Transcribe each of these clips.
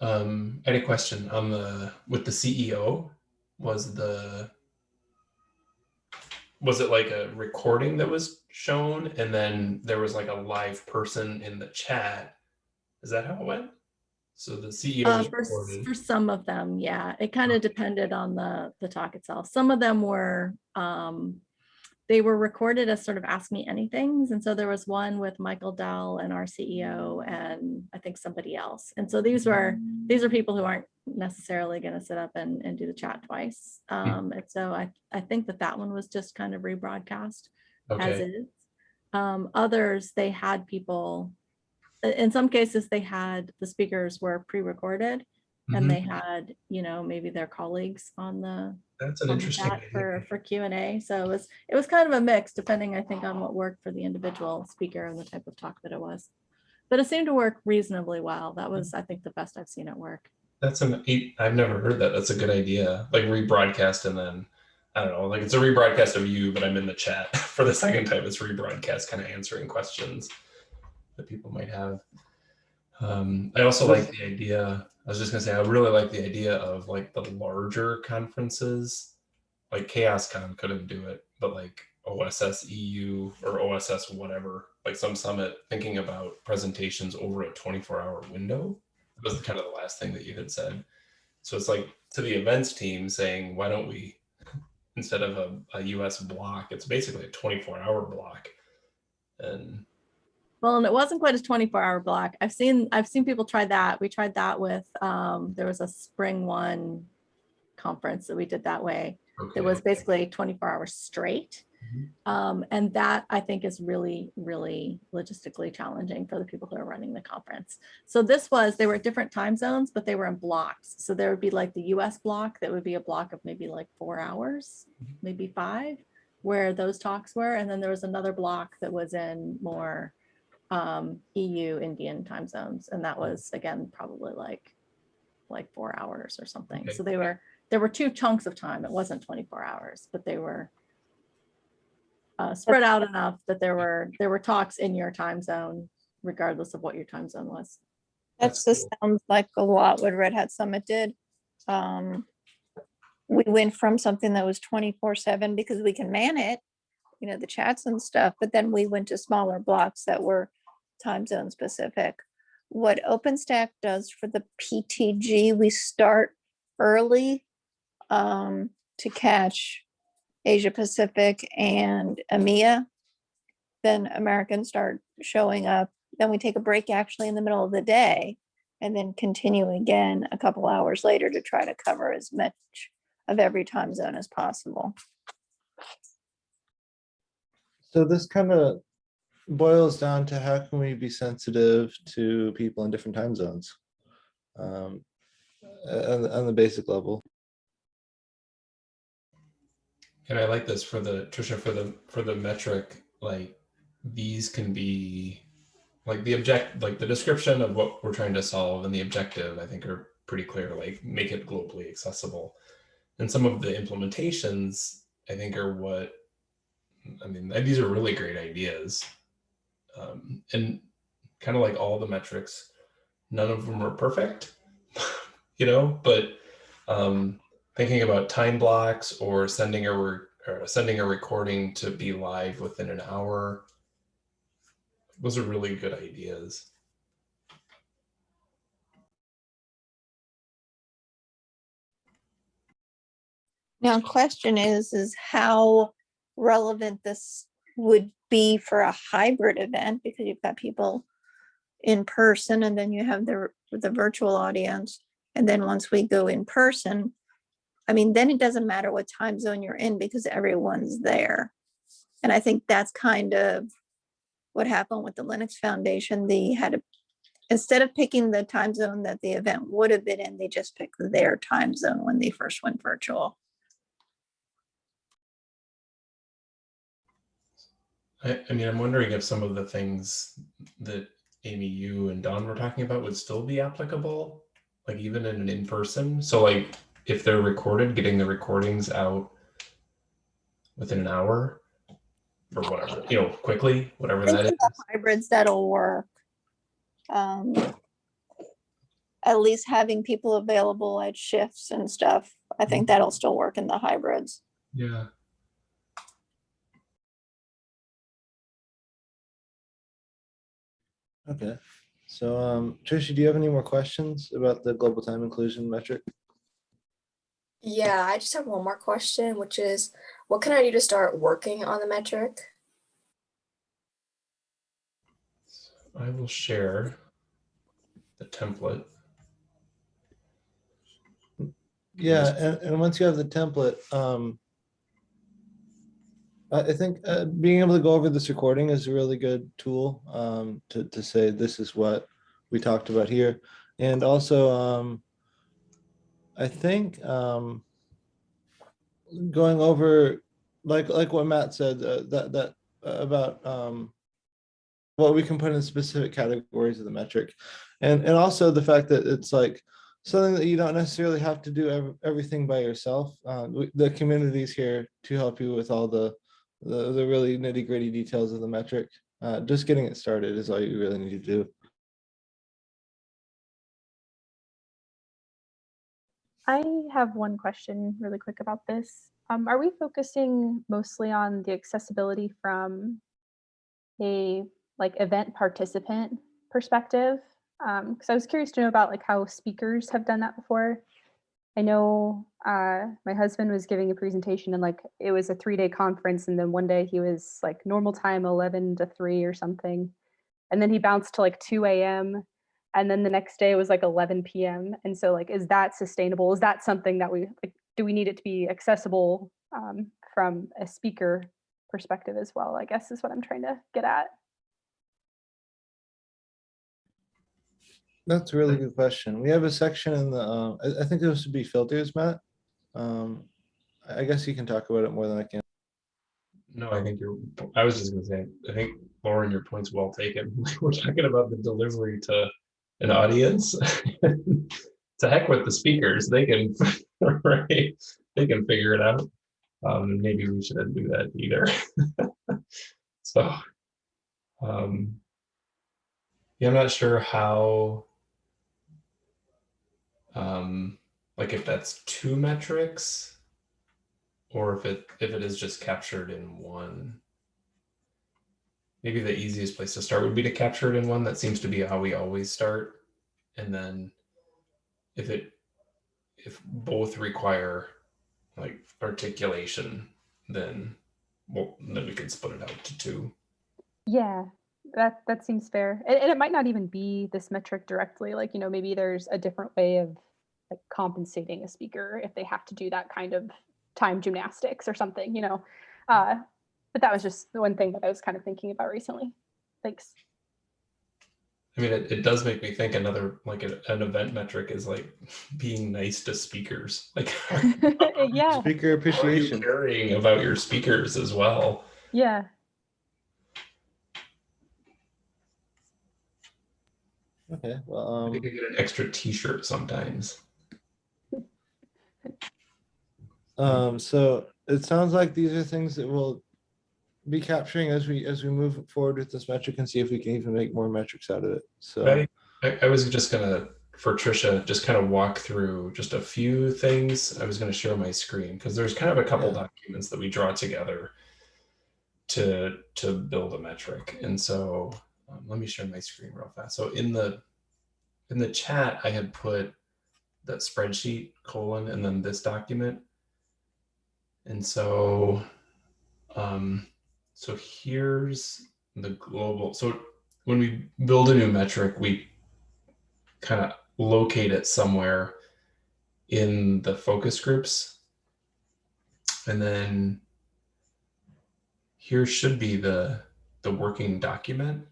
Um, I had a question on the with the CEO. Was the was it like a recording that was shown and then there was like a live person in the chat? Is that how it went? So the CEO Uh, was for, for some of them, yeah, it kind of depended on the, the talk itself. Some of them were, um, they were recorded as sort of ask me anythings. And so there was one with Michael Dell and our CEO and I think somebody else. And so these were, these are people who aren't necessarily going to sit up and, and do the chat twice. Um, and so I, I think that that one was just kind of rebroadcast as is. Um, others, they had people, in some cases, they had, the speakers were pre-recorded Mhm. and they had, you know, maybe their colleagues on the, That's an interesting chat for, for Q and A. So it was, it was kind of a mix depending, I think, on what worked for the individual speaker and the type of talk that it was. But it seemed to work reasonably well. That was, I think, the best I've seen it work. That's an I've never heard that. That's a good idea. Like rebroadcast and then I don't know, like it's a rebroadcast of you, but I'm in the chat for the second time. It's rebroadcast, kind of answering questions that people might have. Um, I also like the idea. I was just gonna say I really like the idea of like the larger conferences, like CHAOSScon couldn't do it, but like OSS EU or OSS whatever, like some summit, thinking about presentations over a 24-hour window that was kind of the last thing that you had said. So it's like to the events team saying, why don't we, instead of a, a US block, it's basically a 24 hour block. And Well, and it wasn't quite a 24 hour block. I've seen, I've seen people try that. We tried that with, um, there was a SpringOne conference that we did that way. okay, It was basically 24 hours straight. Mhm. Um, and that I think is really, really logistically challenging for the people who are running the conference. So this was, they were at different time zones, but they were in blocks. So there would be like the US block, that would be a block of maybe like four hours, Mhm. maybe five, where those talks were. And then there was another block that was in more um, EU Indian time zones. And that was, again, probably like, like four hours or something. Okay. So they were, there were two chunks of time. It wasn't 24 hours, but they were uh, spread out enough that there were, there were talks in your time zone, regardless of what your time zone was. That's just cool. sounds like a lot what Red Hat Summit did. Um, we went from something that was twenty-four seven because we can man it, you know, the chats and stuff, but then we went to smaller blocks that were time zone specific. What OpenStack does for the PTG, we start early um, to catch Asia Pacific and EMEA. Then Americans start showing up. Then we take a break actually in the middle of the day and then continue again a couple hours later to try to cover as much of every time zone as possible. So this kind of boils down to how can we be sensitive to people in different time zones? Um, on, the- on the basic level. and I like this for the Trisha for the for the metric, like these can be like the object like the description of what we're trying to solve and the objective, I think are pretty clear, like make it globally accessible. And some of the implementations, I think, are what I mean, these are really great ideas. Um, and kind of like all the metrics, none of them are perfect, you know, but um, thinking about time blocks or sending a or sending a recording to be live within an hour, those are really good ideas. Now, question is, is how relevant this would be for a hybrid event because you've got people in person and then you have the, the virtual audience. And then once we go in person, I mean, then it doesn't matter what time zone you're in because everyone's there. And I think that's kind of what happened with the Linux Foundation. They had a, instead of picking the time zone that the event would have been in, they just picked their time zone when they first went virtual. I, I mean, I'm wondering if some of the things that Amy, you and Dawn were talking about would still be applicable, like even in an in-person. So like if they're recorded, getting the recordings out within an hour or whatever, you know, quickly, whatever that is. that for is. the hybrids that'll work. Um, at least having people available at shifts and stuff. I think that'll still work in the hybrids. Yeah. Okay, so um, Tricia, do you have any more questions about the global time inclusion metric? Yeah, I just have one more question, which is what can I do to start working on the metric? I will share the template. Yeah, and, and once you have the template, um, I, think, uh, being able to go over this recording is a really good tool, um, to, to say this is what we talked about here. And also, um, I think, um, going over, like, like what Matt said, uh, that, that, uh, about, um, what we can put in specific categories of the metric. And, and also the fact that it's like, something that you don't necessarily have to do ev- everything by yourself. Uh, the community's here to help you with all the, the, the really nitty gritty details of the metric. Uh, just getting it started is all you really need to do. I have one question really quick about this. Um, are we focusing mostly on the accessibility from a like event participant perspective? Um, because I was curious to know about like how speakers have done that before. I know uh, my husband was giving a presentation and like it was a three day conference, and then one day he was like normal time 11 to 3 or something. And then he bounced to like 2 a.m and then the next day it was like 11 p.m and so like is that sustainable? Is that something that we like do we need it to be accessible um, from a speaker perspective as well i guess is what i'm trying to get at That's a really good question. We have a section in the, uh, I, I think those should be filters, Matt. Um, I I guess you can talk about it more than I can. No, I think you're, I was just gonna say, I think Lauren, your point's well taken. We're talking about the delivery to an audience. To heck with the speakers, they can, right, they can figure it out. Um, maybe we shouldn't do that either. So. Um. Yeah, I'm not sure how. Um, like if that's two metrics. Or if it, if it is just captured in one. Maybe the easiest place to start would be to capture it in one. That seems to be how we always start. And then if it, if both require like articulation, then, well, then we can split it out to two. yeah that that seems fair and, and it might not even be this metric directly like you know maybe there's a different way of like compensating a speaker if they have to do that kind of time gymnastics or something you know uh but that was just the one thing that i was kind of thinking about recently thanks I mean, it, it does make me think another, like a- an event metric is like being nice to speakers. Like, yeah Speaker how are you appreciation. caring about your speakers as well? yeah Okay, well, I think I um, get an extra T-shirt sometimes. um, so it sounds like these are things that we'll be capturing as we, as we move forward with this metric and see if we can even make more metrics out of it. So, I, I, I was just gonna, for Trisha, just kind of walk through just a few things. I was gonna share my screen because there's kind of a couple Yeah. documents that we draw together to to build a metric. And so um, let me share my screen real fast. So in the in the chat, I had put that spreadsheet colon and then this document. And so um, so here's the global. So when we build a new metric, we kind of locate it somewhere in the focus groups. And then here should be the, the working document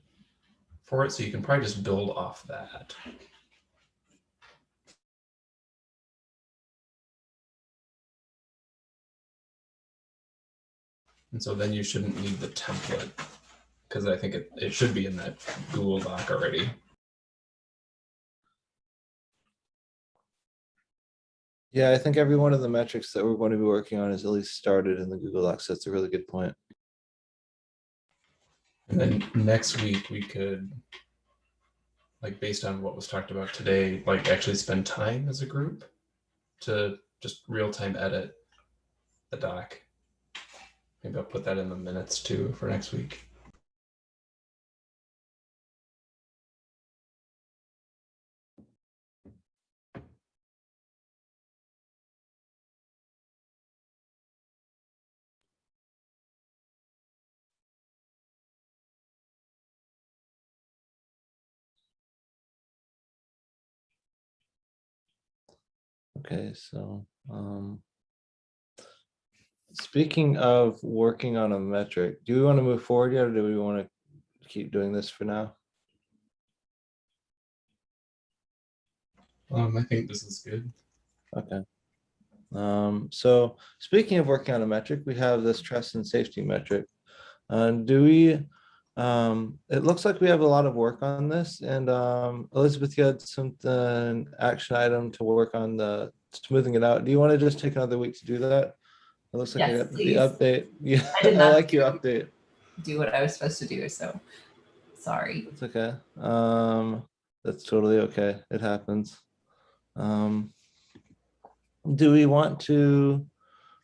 for it. So you can probably just build off that. And so then you shouldn't need the template because I think it, it should be in that Google Doc already. yeah, I think every one of the metrics that we're going to be working on is at least started in the Google Docs. That's a really good point. And then next week we could like based on what was talked about today, like actually spend time as a group to just real time edit the doc. Maybe I'll put that in the minutes too for next week. Okay, so, um. Speaking of working on a metric, do we want to move forward yet, or do we want to keep doing this for now? Um, I think this is good. Okay. Um, so speaking of working on a metric, we have this trust and safety metric. Uh, do we, um, it looks like we have a lot of work on this and, um, Elizabeth, you had something, action item to work on the smoothing it out. Do you want to just take another week to do that? It looks like Yes, the update. Yeah, I did I like your update. do what I was supposed to do, so sorry. It's okay. Um, that's totally okay. It happens. Um, do we want to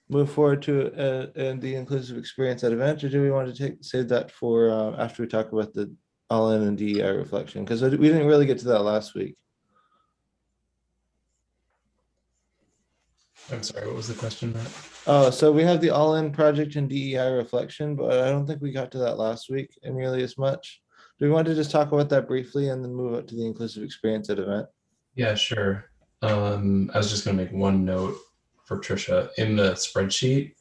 move forward to uh, uh, the inclusive experience at event, or do we want to take save that for uh, after we talk about the all in and DEI reflection? Because we didn't really get to that last week. I'm sorry, what was the question, Matt? Oh, so we have the all in project and DEI reflection, but I don't think we got to that last week nearly as much. Do we want to just talk about that briefly and then move up to the inclusive experience at event? Yeah, sure. Um, I was just gonna make one note for Trisha. In the spreadsheet,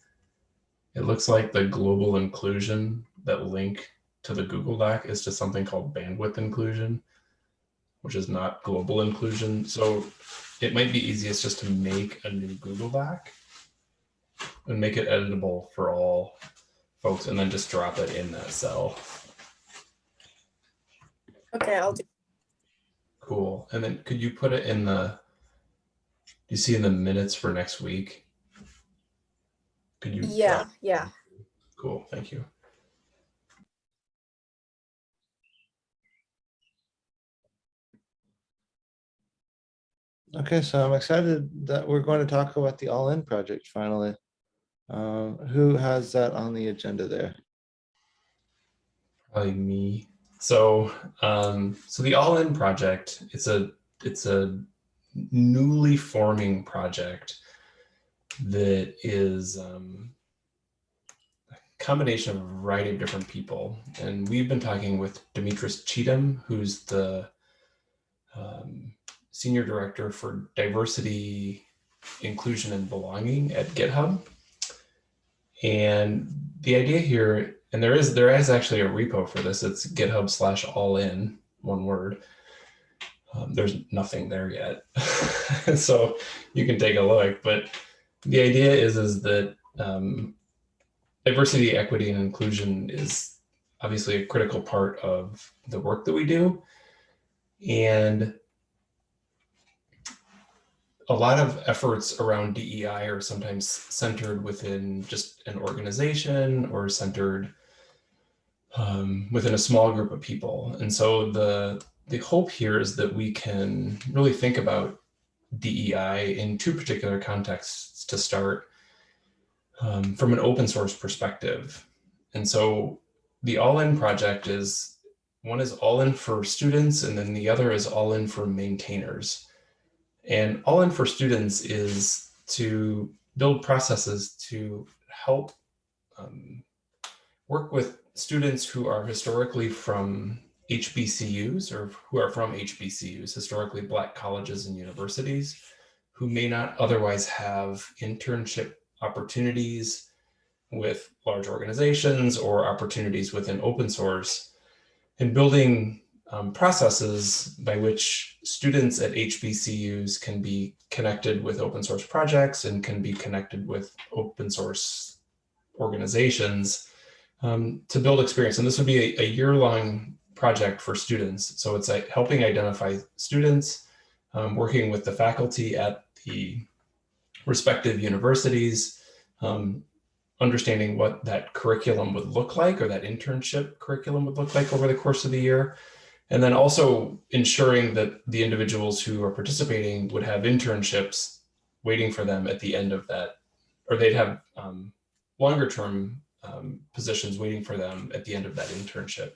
it looks like the global inclusion, that link to the Google Doc is to something called bandwidth inclusion, which is not global inclusion. So it might be easiest just to make a new Google Doc and make it editable for all folks and then just drop it in that cell. Okay, I'll do. Cool. And then could you put it in the, do you see in the minutes for next week? Could you? Yeah, yeah. Cool, thank you. Okay, so I'm excited that we're going to talk about the All In project finally. Um, who has that on the agenda there? Probably me. So, um, so the All In project, it's a, it's a newly forming project that is um, a combination of a variety of different people. And we've been talking with Demetris Cheatham, who's the um, Senior Director for Diversity, Inclusion, and Belonging at GitHub. And the idea here, and there is there is actually a repo for this. It's GitHub slash all in one word. Um, there's nothing there yet, so you can take a look. But the idea is is that um, diversity, equity, and inclusion is obviously a critical part of the work that we do, and a lot of efforts around DEI are sometimes centered within just an organization or centered um, within a small group of people. And so the, the hope here is that we can really think about DEI in two particular contexts to start um, from an open source perspective. And so the All In project is, one is all in for students and then the other is all in for maintainers. And All In for Students is to build processes to help um, work with students who are historically from HBCUs or who are from HBCUs, historically Black colleges and universities, who may not otherwise have internship opportunities with large organizations or opportunities within open source and building um, processes by which students at HBCUs can be connected with open source projects and can be connected with open source organizations um, to build experience. And this would be a, a year-long project for students. So it's like helping identify students, um, working with the faculty at the respective universities, um, understanding what that curriculum would look like or that internship curriculum would look like over the course of the year, And then also ensuring that the individuals who are participating would have internships waiting for them at the end of that, or they'd have um, longer term um, positions waiting for them at the end of that internship.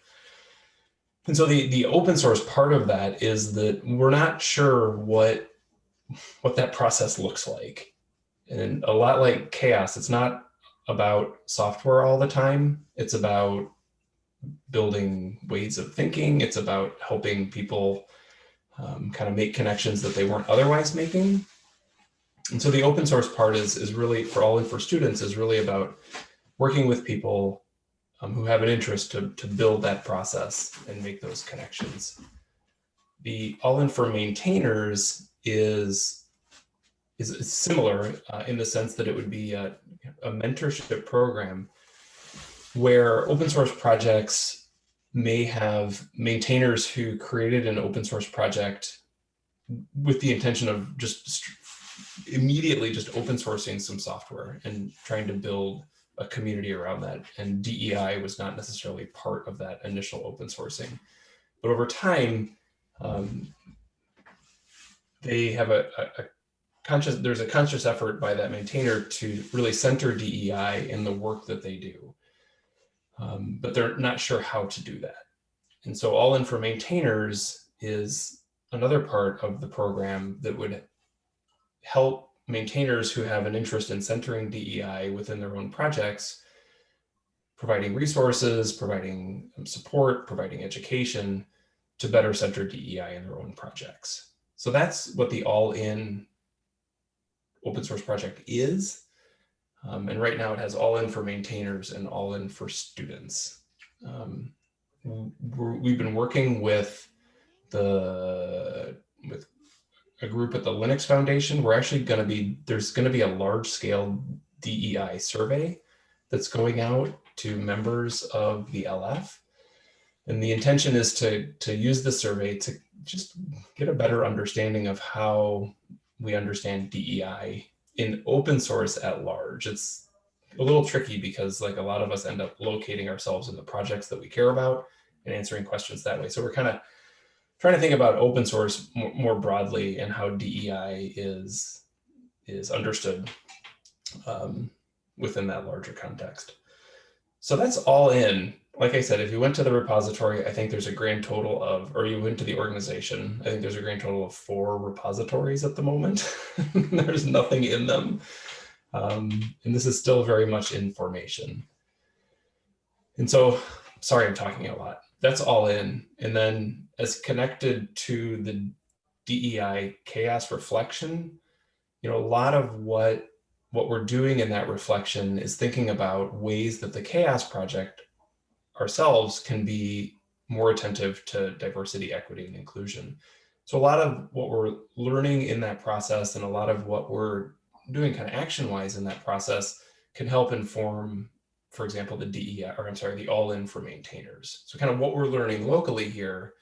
And so the, the open source part of that is that we're not sure what, what that process looks like. And a lot like CHAOSS, it's not about software all the time. It's about building ways of thinking. It's about helping people um, kind of make connections that they weren't otherwise making. And so the open source part is, is really for all and for students is really about working with people um, who have an interest to, to build that process and make those connections. The all in for maintainers is, is, similar uh, in the sense that it would be a, a mentorship program where open source projects may have maintainers who created an open source project with the intention of just immediately just open sourcing some software and trying to build a community around that. And DEI was not necessarily part of that initial open sourcing. But over time, um, they have a, a, a conscious, there's a conscious effort by that maintainer to really center DEI in the work that they do. Um, but they're not sure how to do that. And so all in for maintainers is another part of the program that would help maintainers who have an interest in centering DEI within their own projects, providing resources, providing um, support, providing education to better center DEI in their own projects. So that's what the all-in open source project is. Um, and right now it has all in for maintainers and all in for students. Um, we've been working with the with a group at the Linux Foundation. We're actually going to be there's going to be a large scale DEI survey that's going out to members of the LF. And the intention is to, to use the survey to just get a better understanding of how we understand DEI in open source at large. It's a little tricky because like a lot of us end up locating ourselves in the projects that we care about and answering questions that way. So we're kind of trying to think about open source more, broadly and how DEI is, is understood um, within that larger context. So that's all in. Like I said, if you went to the repository, I think there's a grand total of, or you went to the organization, I think there's a grand total of four repositories at the moment. there's nothing in them. Um, and this is still very much in formation. And so, sorry, I'm talking a lot. That's all in. And then as connected to the DEI CHAOSS reflection, you know, a lot of what what we're doing in that reflection is thinking about ways that the CHAOSS project ourselves can be more attentive to diversity, equity, and inclusion. So a lot of what we're learning in that process and a lot of what we're doing kind of action-wise in that process can help inform, for example, the DEI, or I'm sorry, the all-in for maintainers. So kind of what we're learning locally here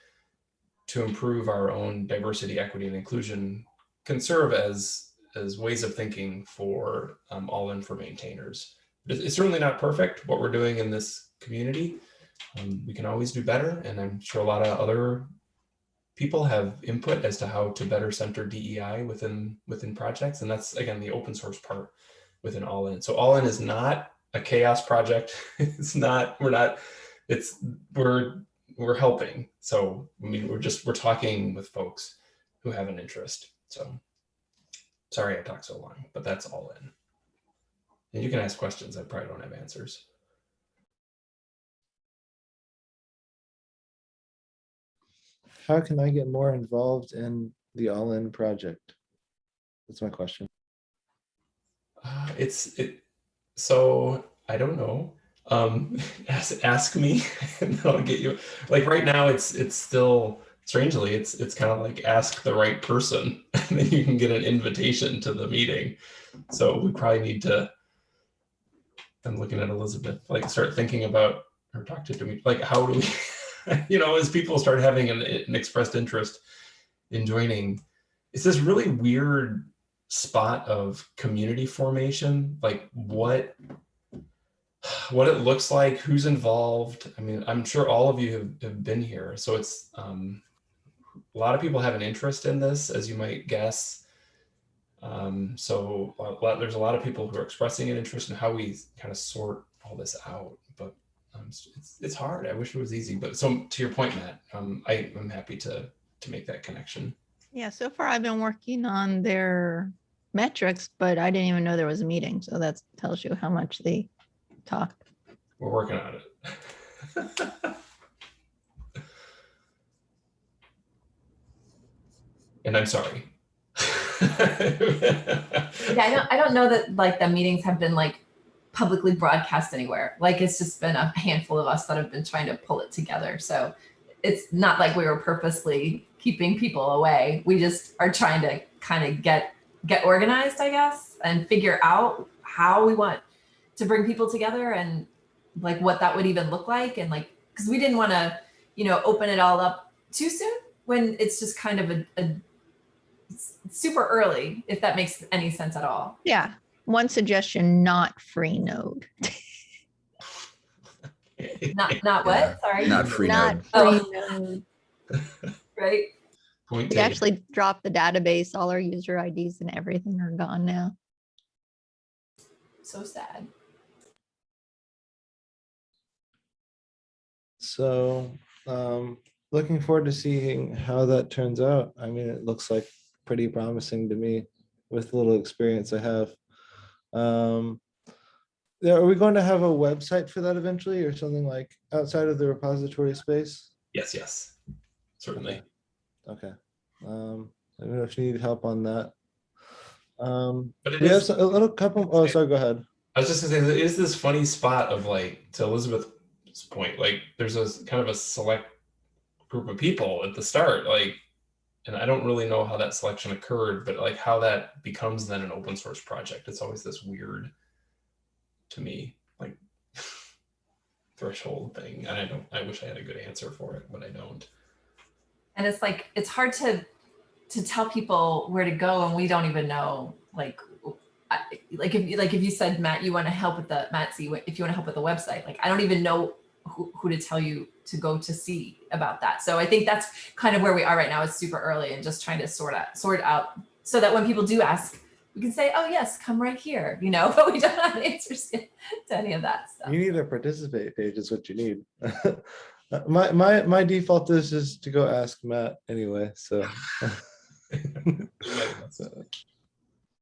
to improve our own diversity, equity, and inclusion can serve as, as ways of thinking for um, all in for maintainers. It's certainly not perfect what we're doing in this community. Um, we can always do better. And I'm sure a lot of other people have input as to how to better center DEI within, within projects. And that's, again, the open source part within All In. So All In is not a CHAOSS project. it's not, we're not, it's, we're we're helping. So I mean, we're just we're talking with folks who have an interest. So sorry I talked so long, but that's all in. And you can ask questions. I probably don't have answers. How can I get more involved in the All In project? That's my question. Uh, it's it. So I don't know um, ask, ask me and I'll get you like right now it's it's still strangely it's it's kind of like ask the right person and then you can get an invitation to the meeting so we probably need to i'm looking at elizabeth like start thinking about or talk to me like how do we you know as people start having an, an expressed interest in joining it's this really weird spot of community formation like what what it looks like, who's involved. I mean, I'm sure all of you have, have been here. So it's um, a lot of people have an interest in this, as you might guess. Um, so a lot, there's a lot of people who are expressing an interest in how we kind of sort all this out. But um, it's, it's hard. I wish it was easy. But so to your point, Matt, um, I, I'm happy to to make that connection. Yeah, so far I've been working on their metrics, but I didn't even know there was a meeting. So that tells you how much they talk. We're working on it. and I'm sorry. Yeah, I don't, I don't know that like the meetings have been like publicly broadcast anywhere. Like it's just been a handful of us that have been trying to pull it together. So it's not like we were purposely keeping people away. We just are trying to kind of get get organized, I guess, and figure out how we want to bring people together and like what that would even look like and like because we didn't want to, you know, open it all up too soon when it's just kind of a, a super early, if that makes any sense at all. Yeah. One suggestion, not Freenode. Not not what? Sorry. Not free Not node. free node. right. Point We taken. actually dropped the database. All our user IDs and everything are gone now. So sad. So, um, looking forward to seeing how that turns out. I mean, it looks like pretty promising to me with the little experience I have. Um, are we going to have a website for that eventually or something like outside of the repository space? Yes, yes, certainly. Okay. Um, I don't know if you need help on that. Um, But it we have is, some- a little couple, oh, sorry, go ahead. I was just gonna say, there is this funny spot of like, to Elizabeth's point, like there's a kind of a select group of people at the start, like, and I don't really know how that selection occurred, but like how that becomes then an open source project. It's always this weird to me, like threshold thing. And I don't, I wish I had a good answer for it, but I don't. And it's like it's hard to to tell people where to go, and we don't even know like. I, like if you like if you said Matt, you want to help with the Matt, see if you want to help with the website. Like I don't even know who, who to tell you to go to see about that. So I think that's kind of where we are right now. It's super early and just trying to sort out sort out so that when people do ask, we can say, "Oh yes, come right here," you know. But we don't have answers to any of that stuff. You need a participate page is what you need. Uh, My, my, my default is just to go ask Matt anyway, so.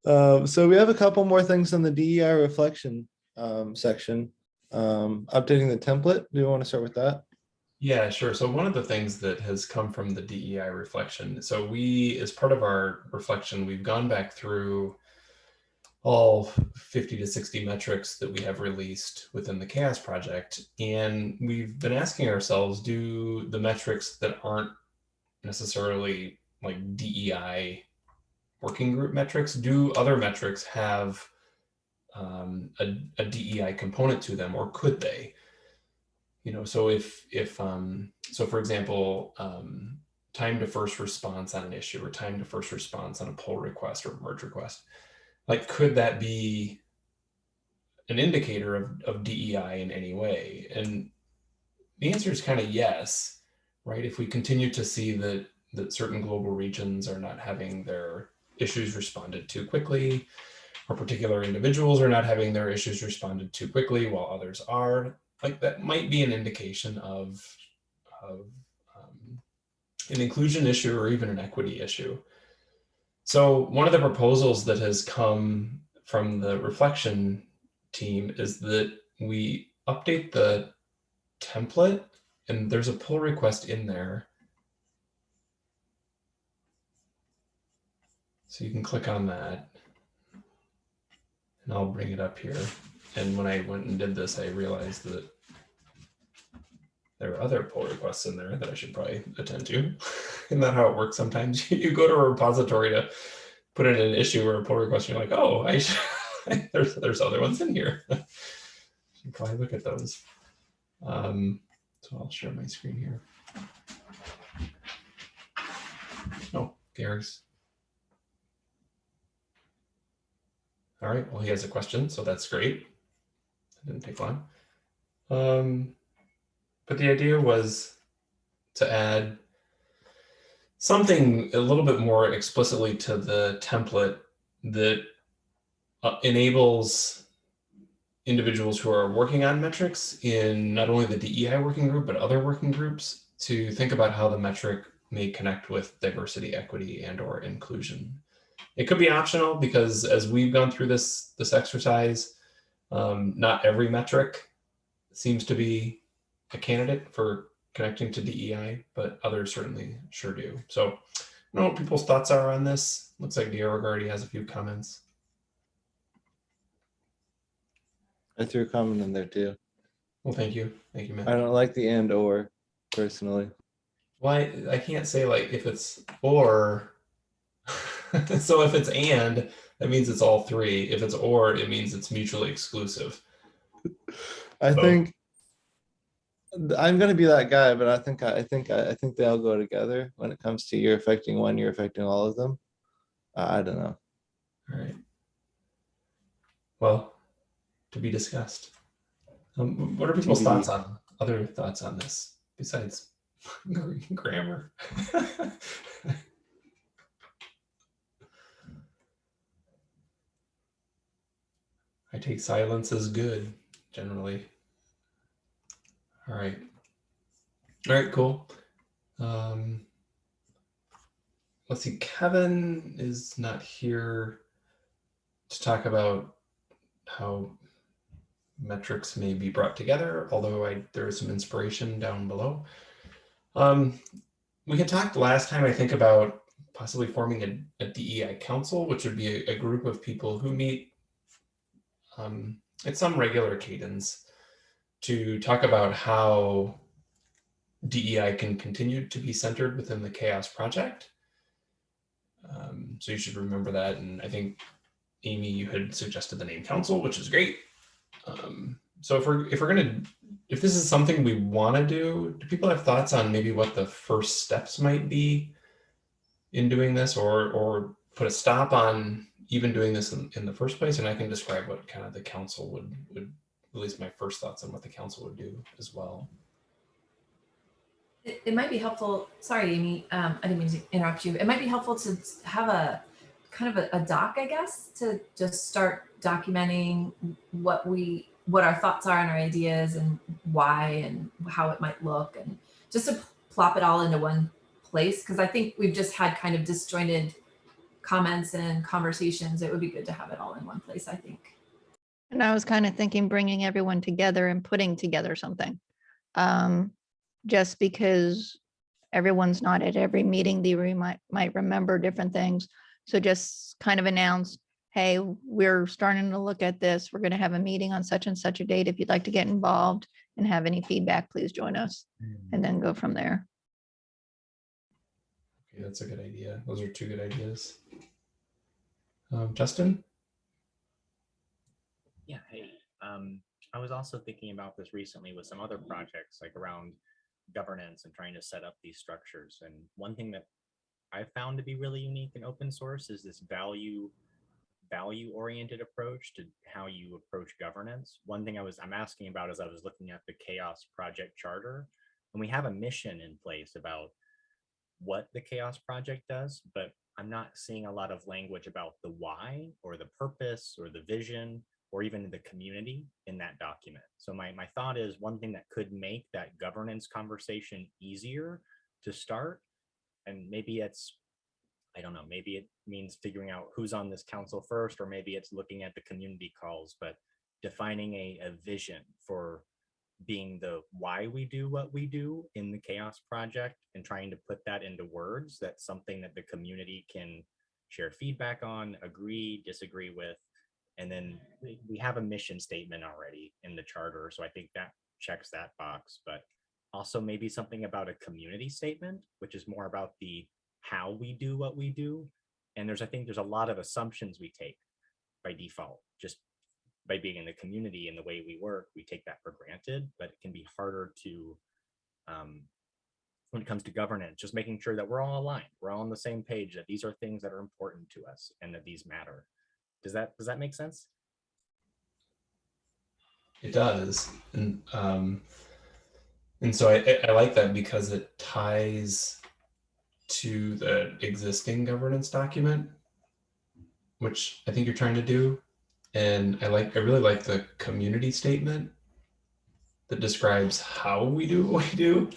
Um, so we have a couple more things in the DEI reflection, um, section. Um, updating the template. Do you want to start with that? Yeah, sure. So one of the things that has come from the DEI reflection, so we, as part of our reflection, we've gone back through all 50 to 60 metrics that we have released within the CHAOSS project. And we've been asking ourselves, do the metrics that aren't necessarily like DEI working group metrics, do other metrics have um, a, a DEI component to them or could they? You know so if if um so for example um time to first response on an issue or time to first response on a pull request or merge request like could that be an indicator of, of dei in any way? And the answer is kind of yes right? If we continue to see that that certain global regions are not having their issues responded to quickly or particular individuals are not having their issues responded to quickly while others are like that might be an indication of, of um, an inclusion issue or even an equity issue. So one of the proposals that has come from the reflection team is that we update the template and there's a pull request in there. So you can click on that and I'll bring it up here. And when I went and did this, I realized that there are other pull requests in there that I should probably attend to. Isn't that how it works sometimes? You go to a repository to put in an issue or a pull request, and you're like, oh, I should, there's there's other ones in here. should probably look at those. Um, so I'll share my screen here. Oh, Gary's. All right, well, he has a question, so that's great. It didn't take long. Um, but the idea was to add something a little bit more explicitly to the template that uh, enables individuals who are working on metrics in not only the DEI working group, but other working groups to think about how the metric may connect with diversity, equity, and or inclusion. It could be optional because as we've gone through this, this exercise, um, not every metric seems to be a candidate for connecting to DEI, but others certainly sure do. So I don't know what people's thoughts are on this. Looks like Georg already has a few comments. I threw a comment in there too. Well, thank you. Thank you, I don't like the and or personally. Why, I can't say like if it's or. so if it's and, that means it's all three. If it's or, it means it's mutually exclusive. I So- think I'm gonna be that guy, but I think I I think I I think they all go together when it comes to you're affecting one, you're affecting all of them. I I don't know. All right. Well, to be discussed. Um, what are people's TBD. thoughts on other thoughts on this besides grammar? I take silence as good generally. All right. All right, cool. Um, let's see, Kevin is not here to talk about how metrics may be brought together, although I, there is some inspiration down below. Um, we had talked last time, I think, about possibly forming a, a DEI council, which would be a, a group of people who meet um, at some regular cadence to talk about how DEI can continue to be centered within the CHAOSS Project. Um, so you should remember that. And I think Amy, you had suggested the name council, which is great. Um, so if we're if we're gonna if this is something we want to do, do people have thoughts on maybe what the first steps might be in doing this, or or put a stop on even doing this in, in the first place? And I can describe what kind of the council would would at least my first thoughts on what the council would do as well. It, it might be helpful, sorry, Amy, um, I didn't mean to interrupt you. It might be helpful to have a kind of a, a doc, I guess, to just start documenting what we, what our thoughts are and our ideas and why and how it might look and just to plop it all into one place. Cause I think we've just had kind of disjointed comments and conversations. It would be good to have it all in one place, I think. And I was kind of thinking bringing everyone together and putting together something. Um, just because everyone's not at every meeting, they might, might remember different things. So just kind of announce, hey, we're starting to look at this. We're going to have a meeting on such and such a date. If you'd like to get involved and have any feedback, please join us and then go from there. Okay, that's a good idea. Those are two good ideas. Um, Justin? Yeah, hey, um, I was also thinking about this recently with some other projects like around governance and trying to set up these structures. And one thing that I found to be really unique in open source is this value value oriented approach to how you approach governance. One thing I was I'm asking about is I was looking at the CHAOSS project charter and we have a mission in place about what the CHAOSS project does, but I'm not seeing a lot of language about the why or the purpose or the vision or even the community in that document. So my, my thought is one thing that could make that governance conversation easier to start, and maybe it's, I don't know, maybe it means figuring out who's on this council first, or maybe it's looking at the community calls, but defining a, a vision for being the why we do what we do in the CHAOSS project and trying to put that into words that's something that the community can share feedback on agree disagree with and then we have a mission statement already in the charter so i think that checks that box but also maybe something about a community statement which is more about the how we do what we do and there's i think there's a lot of assumptions we take by default just by being in the community and the way we work, we take that for granted, but it can be harder to, um, when it comes to governance, just making sure that we're all aligned, we're all on the same page, that these are things that are important to us and that these matter. Does that, does that make sense? It does, and um, and so I, I- like that because it ties to the existing governance document, which I think you're trying to do. And I like, I really like the community statement that describes how we do what we do,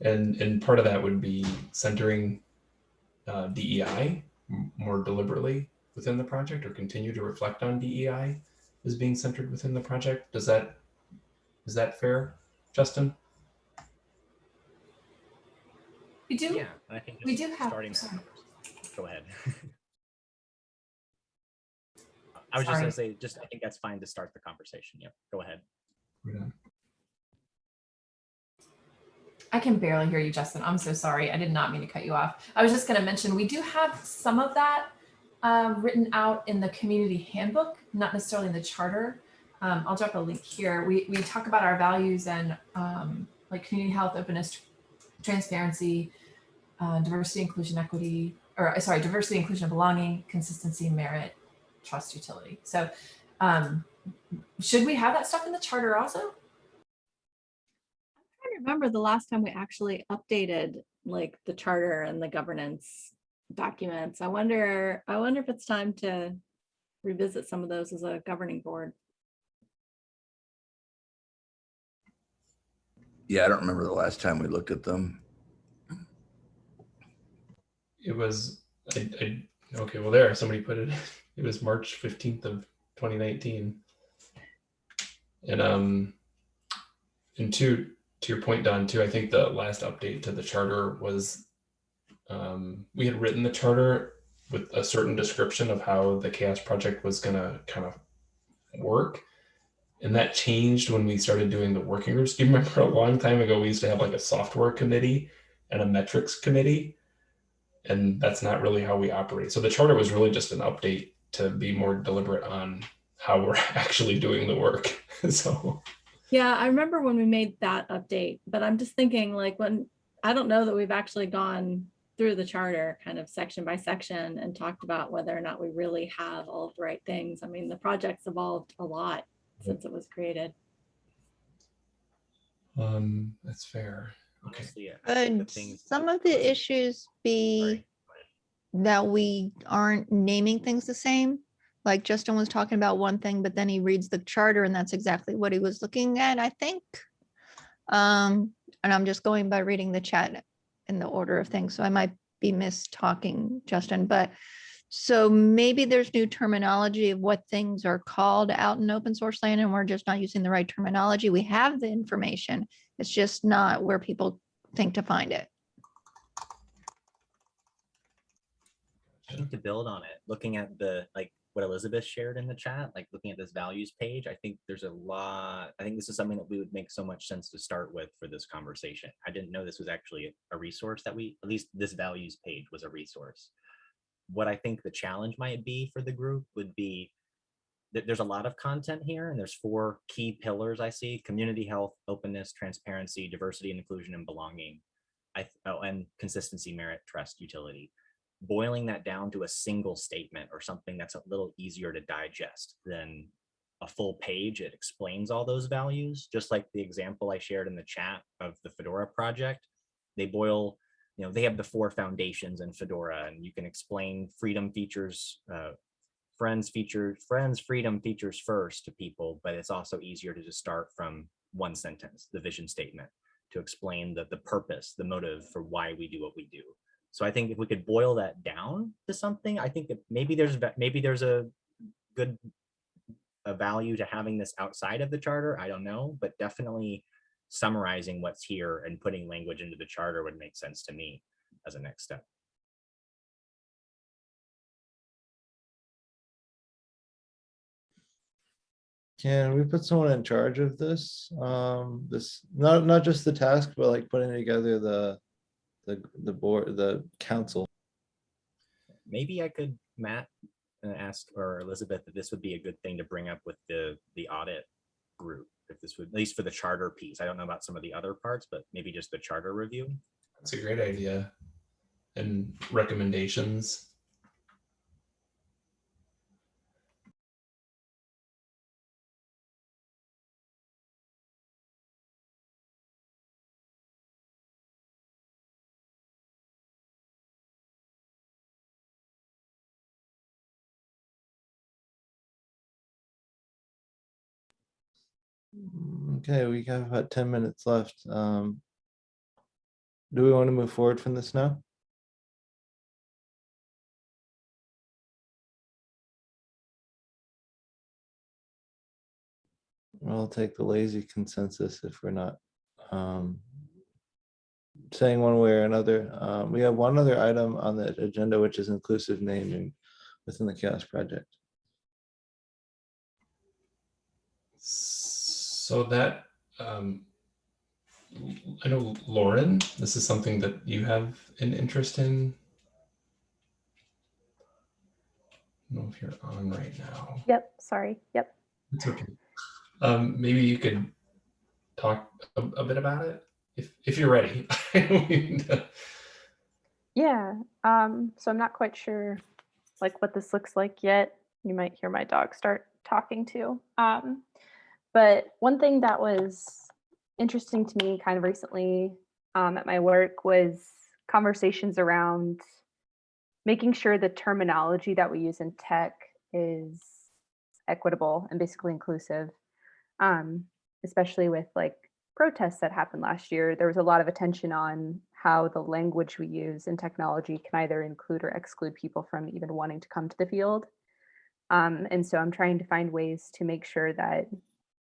and and part of that would be centering uh, DEI more deliberately within the project, or continue to reflect on DEI as being centered within the project. Does that is that fair, Justin? We do, Yeah, I think we do have- starting. sorry. Go ahead. I was just gonna say, just, I think that's fine to start the conversation. Yeah, go ahead. I can barely hear you, Justin. I'm so sorry. I did not mean to cut you off. I was just going to mention, we do have some of that uh, written out in the community handbook, not necessarily in the charter. Um, I'll drop a link here. We, we talk about our values and um, like community health, openness, transparency, uh, diversity, inclusion, equity, or uh, sorry, diversity, inclusion, belonging, consistency, merit, trust, utility. So um, should we have that stuff in the charter also? I'm trying to remember the last time we actually updated like the charter and the governance documents. I wonder, I wonder if it's time to revisit some of those as a governing board. Yeah, I don't remember the last time we looked at them. It was I, I okay. Well, there somebody put it. It was March fifteenth of twenty nineteen. And um, and to to your point, Dawn, too. I think the last update to the charter was um, we had written the charter with a certain description of how the CHAOSS project was going to kind of work. And that changed when we started doing the working groups. Do you remember a long time ago, we used to have like a software committee and a metrics committee? And that's not really how we operate. So the charter was really just an update to be more deliberate on how we're actually doing the work. so Yeah, I remember when we made that update, but I'm just thinking like when, I don't know that we've actually gone through the charter kind of section by section and talked about whether or not we really have all of the right things. I mean, the project's evolved a lot since it was created. um, that's fair. Okay. Honestly, I think the Could some of the issues be Sorry, go ahead. that we aren't naming things the same? Like Justin was talking about one thing, but then he reads the charter and that's exactly what he was looking at, I think. Um, and I'm just going by reading the chat in the order of things, so I might be mis-talking, Justin, but so maybe there's new terminology of what things are called out in open source land and we're just not using the right terminology. We have the information. It's just not where people think to find it. I think to build on it, looking at the, like, what Elizabeth shared in the chat, like looking at this values page, I think there's a lot, I think this is something that we would make so much sense to start with for this conversation. I didn't know this was actually a resource that we, at least this values page was a resource. What I think the challenge might be for the group would be that there's a lot of content here and there's four key pillars I see, community health, openness, transparency, diversity and inclusion and belonging. I, oh, and consistency, merit, trust, utility boiling that down to a single statement or something that's a little easier to digest than a full page. It explains all those values, just like the example I shared in the chat of the Fedora project. They boil, you know, they have the four foundations in Fedora and you can explain freedom features, uh, friends feature, friends freedom features first to people, but it's also easier to just start from one sentence, the vision statement to explain the, the purpose, the motive for why we do what we do. So I think if we could boil that down to something, I think maybe there's maybe there's a good a value to having this outside of the charter. I don't know, but definitely summarizing what's here and putting language into the charter would make sense to me as a next step. Can we put someone in charge of this? Um, this, not, not just the task, but like putting together the, the, the board, the council. Maybe I could, Matt, uh, ask or Elizabeth if this would be a good thing to bring up with the the audit group. If this would, at least for the charter piece. I don't know about some of the other parts, but maybe just the charter review. That's a great idea. And recommendations. Okay, we have about ten minutes left. Um, Do we want to move forward from this now? I'll take the lazy consensus if we're not um, saying one way or another. Um, We have one other item on the agenda, which is inclusive naming within the CHAOSS Project. So that, um, I know Lauren, this is something that you have an interest in. I don't know if you're on right now. Yep, sorry. Yep. It's okay. Um, maybe you could talk a, a bit about it if if you're ready. Yeah. Um, so I'm not quite sure like what this looks like yet. You might hear my dog start talking too. Um, but one thing that was interesting to me kind of recently um, at my work was conversations around making sure the terminology that we use in tech is equitable and basically inclusive. Um, especially with like protests that happened last year, there was a lot of attention on how the language we use in technology can either include or exclude people from even wanting to come to the field. Um, and so I'm trying to find ways to make sure that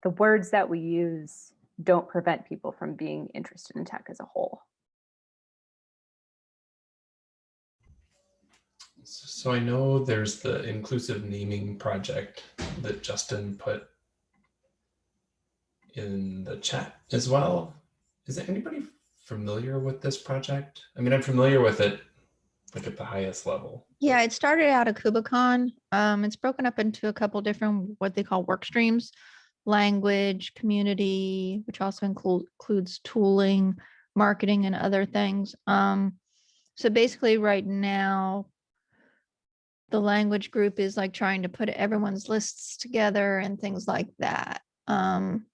the words that we use don't prevent people from being interested in tech as a whole. So I know there's the inclusive naming project that Justin put in the chat as well. Is anybody familiar with this project? I mean, I'm familiar with it like at the highest level. Yeah, it started out at KubeCon. Um, it's broken up into a couple different what they call work streams, language, community, which also include, includes tooling, marketing, and other things. Um, so basically, right now, the language group is like trying to put everyone's lists together and things like that. Um,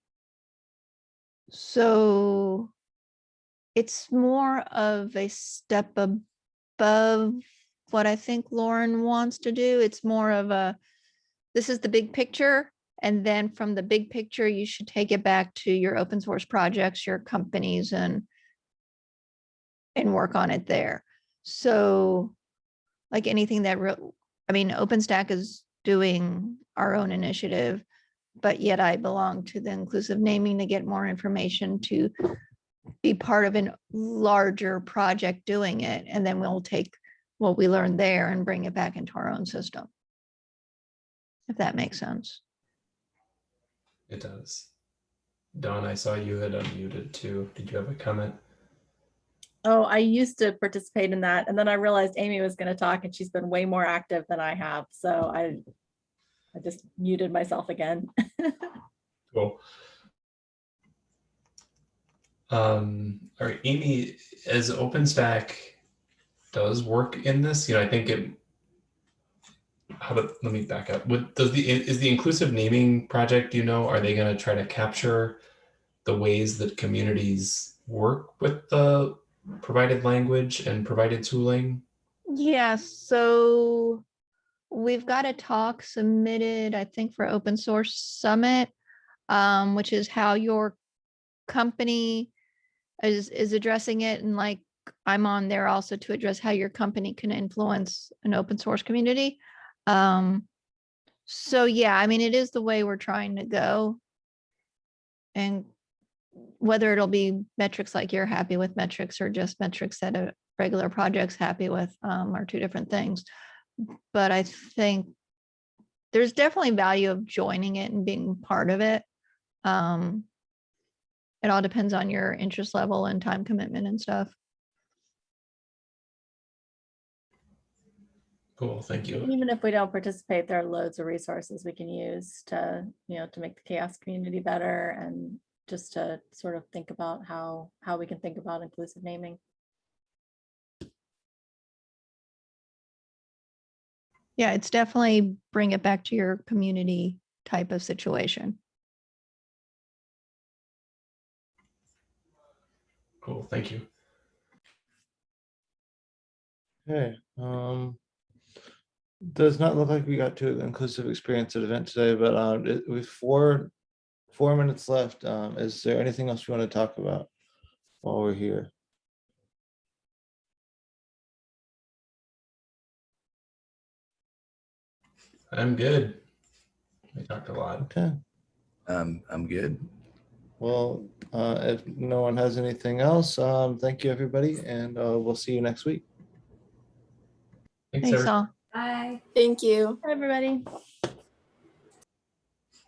so it's more of a step above what I think Lauren wants to do. It's more of a, this is the big picture. And then from the big picture, you should take it back to your open source projects, your companies and and work on it there. So like anything that, real, I mean, OpenStack is doing our own initiative, but yet I belong to the inclusive naming to get more information to be part of a larger project doing it. And then we'll take what we learned there and bring it back into our own system. If that makes sense. It does. Dawn, I saw you had unmuted too. Did you have a comment? Oh, I used to participate in that and then I realized Amy was going to talk and she's been way more active than I have. So I, I just muted myself again. Cool. Um, all right, Amy, as OpenStack does work in this, you know, I think it, how about let me back up. What does the, is the inclusive naming project, you know, are they going to try to capture the ways that communities work with the provided language and provided tooling? Yeah, so we've got a talk submitted, I think, for Open Source Summit, um, which is how your company is is addressing it and like I'm on there also to address how your company can influence an open source community. Um, so yeah, I mean, it is the way we're trying to go. And whether it'll be metrics like you're happy with metrics or just metrics that a regular project's happy with um, are two different things. But I think there's definitely value of joining it and being part of it. Um, it all depends on your interest level and time commitment and stuff. Cool, thank you. Even if we don't participate, there are loads of resources we can use to, you know, to make the CHAOSS community better and just to sort of think about how, how we can think about inclusive naming. Yeah, it's definitely bring it back to your community type of situation. Cool, thank you. Okay, um. Does not look like we got to an inclusive experience at event today, but um, it- with four four minutes left. Um, is there anything else you want to talk about while we're here? I'm good. We talked a lot. Okay, Um, I'm good. well, uh, if no one has anything else, um, thank you, everybody, and, uh, we'll see you next week. Thanks, Thanks all. Bye. Thank you. Everybody.